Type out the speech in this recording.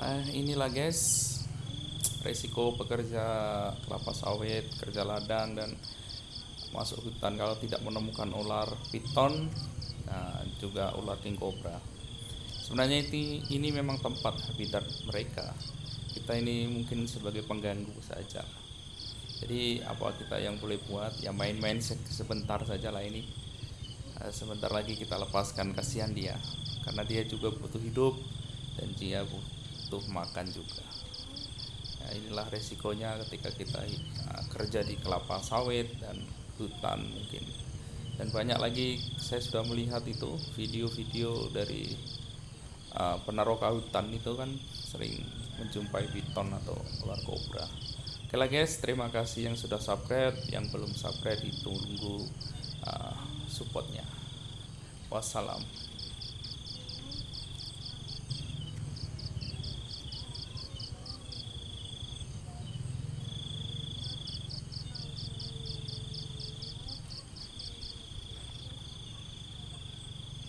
Ah, inilah guys resiko pekerja kelapa sawit, kerja ladang dan masuk hutan kalau tidak menemukan ular piton nah, juga ular king cobra. Sebenarnya ini, ini memang tempat habitat mereka. Kita ini mungkin sebagai pengganggu saja. Jadi apa kita yang boleh buat ya main-main sebentar saja lah ini. Ah, sebentar lagi kita lepaskan kasihan dia karena dia juga butuh hidup dan dia butuh makan juga. Ya, inilah resikonya ketika kita uh, kerja di kelapa sawit dan hutan mungkin. Dan banyak lagi saya sudah melihat itu video-video dari uh, penaroka hutan itu kan sering menjumpai piton atau ular kobra. Oke lah guys terima kasih yang sudah subscribe. Yang belum subscribe ditunggu uh, supportnya. Wassalam